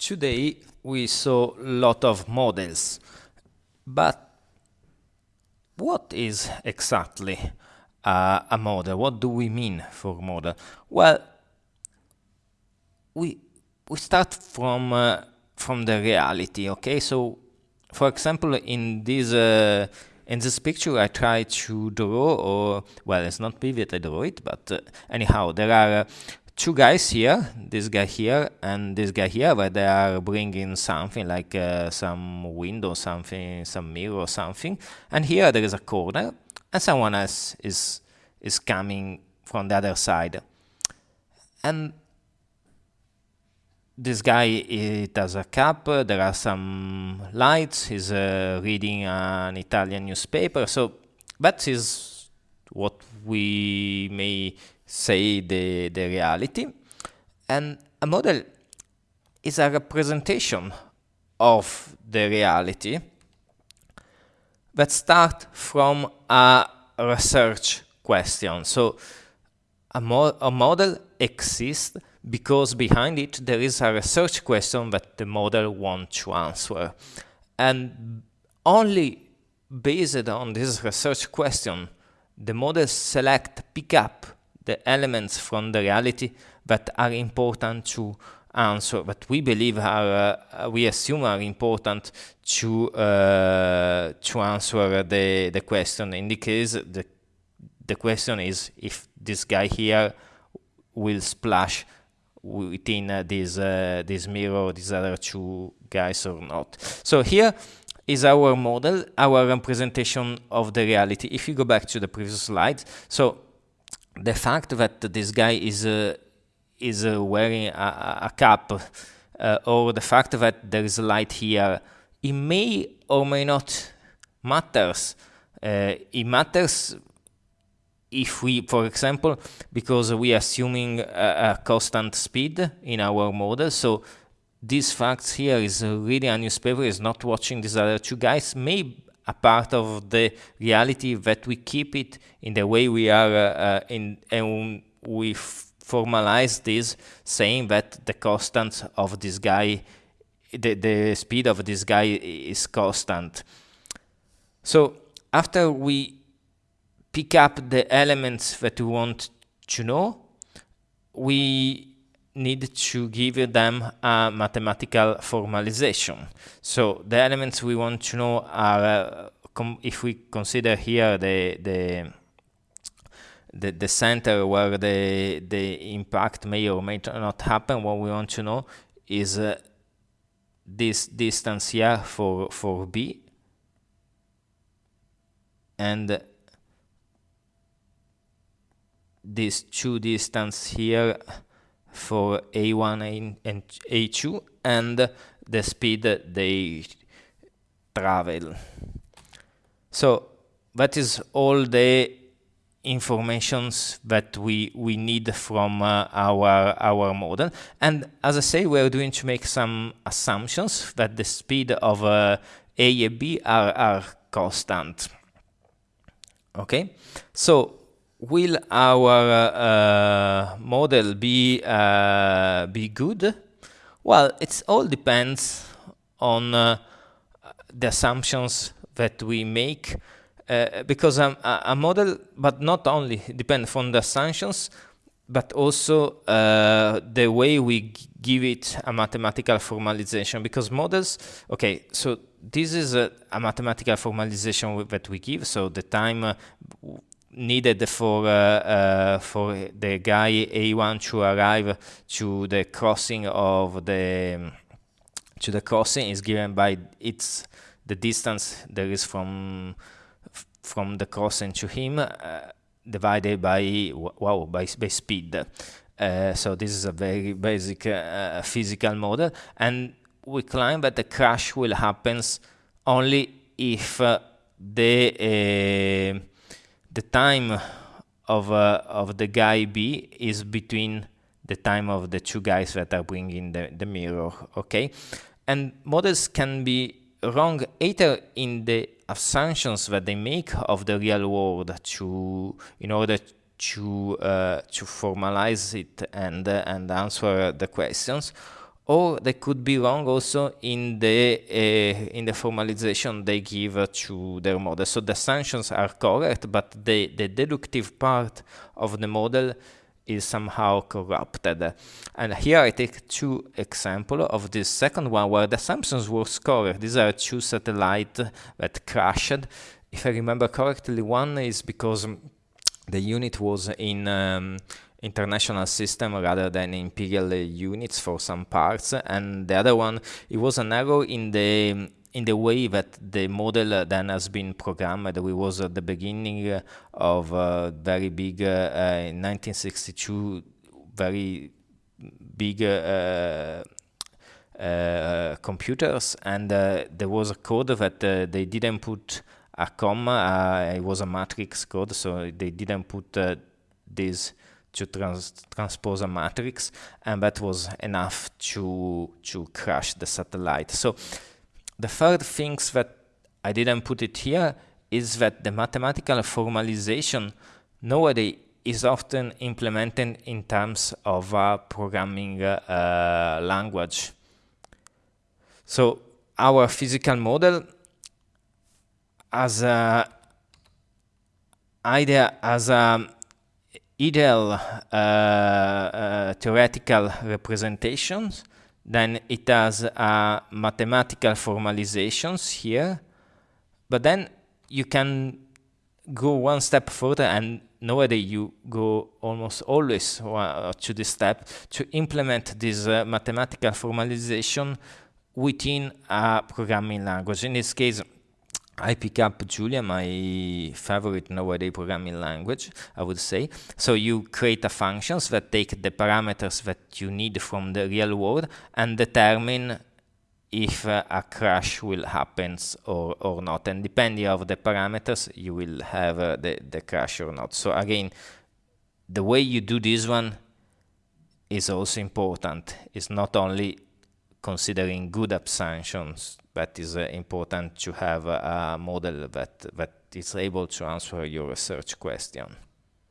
today we saw a lot of models, but what is exactly uh, a model? What do we mean for model? Well, we we start from uh, from the reality. Okay, so for example, in this uh, in this picture, I try to draw, or well, it's not vivid. I draw it, but uh, anyhow, there are two guys here, this guy here and this guy here, where they are bringing something like uh, some window, something, some mirror or something. And here there is a corner, and someone else is is coming from the other side. And this guy it has a cap, there are some lights, he's uh, reading an Italian newspaper, so that is what we may say the, the reality. And a model is a representation of the reality that start from a research question. So a, mo a model exists because behind it there is a research question that the model wants to answer. And only based on this research question, the model select, pick up the elements from the reality that are important to answer, that we believe are, uh, we assume are important to uh, to answer the the question. In the case, the the question is if this guy here will splash within uh, this uh, this mirror, these other two guys or not. So here is our model, our representation of the reality. If you go back to the previous slide, so the fact that this guy is uh, is uh, wearing a, a cap uh, or the fact that there is a light here, it may or may not matters. It matters if we, for example, because we are assuming a, a, constant speed in our model, so these facts here is really a newspaper is not watching these other two guys may a part of the reality that we keep it in the way we are uh, uh in and we formalize this saying that the constant of this guy the, the speed of this guy is constant. So after we pick up the elements that we want to know we need to give them a mathematical formalization. So the elements we want to know are, uh, if we consider here the, the the, the center where the the impact may or may not happen, what we want to know is uh, this distance here for for B and this two distance here for A1 and A2 and the speed they travel. So that is all the informations that we we need from uh, our our model. And as I say we are going to make some assumptions that the speed of uh, A and B are, are constant. Okay? So will our uh, model be uh, be good? Well, it all depends on uh, the assumptions that we make, uh, because um, a model, but not only depend on the assumptions, but also uh, the way we give it a mathematical formalization. Because models, okay, so this is a, a mathematical formalization that we give. So the time uh, needed for uh, uh, for the guy A1 to arrive to the crossing of the to the crossing is given by its the distance there is from from the crossing to him uh, divided by wow by, by speed. Uh, so this is a very basic uh, physical model. And we claim that the crash will happens only if uh, the the time of uh, of the guy B is between the time of the two guys that are bringing the, the mirror, okay? And models can be wrong either in the assumptions that they make of the real world to in order to uh, to formalize it and uh, and answer the questions, or they could be wrong also in the uh, in the formalization they give to their model. So the assumptions are correct, but the, the deductive part of the model is somehow corrupted. And here I take two examples of this second one where the assumptions were correct. These are two satellites that crashed. If I remember correctly, one is because the unit was in um, international system rather than imperial units for some parts. And the other one it was an error in the in the way that the model then has been programmed. We was at the beginning of uh, very big uh, in 1962 very big uh, uh, computers. And uh, there was a code that uh, they didn't put a comma it was a matrix code. So they didn't put this to trans transpose a matrix and that was enough to to crash the satellite. So the third things that I didn't put it here is that the mathematical formalization nowadays is often implemented in terms of a programming uh, language. So our physical model as a idea as a ideal uh, uh, theoretical representations, then it has uh, mathematical formalizations here, but then you can go one step further and nowadays you go almost always to this step to implement this uh, mathematical formalization within a programming language. In this case, I pick up Julia, my favorite nowadays programming language, I would say. So you create a functions that take the parameters that you need from the real world and determine if uh, a crash will happen or, or not. And depending on the parameters, you will have uh, the, the crash or not. So again, the way you do this one is also important. It's not only considering good assumptions that is uh, important to have a model that, that is able to answer your research question.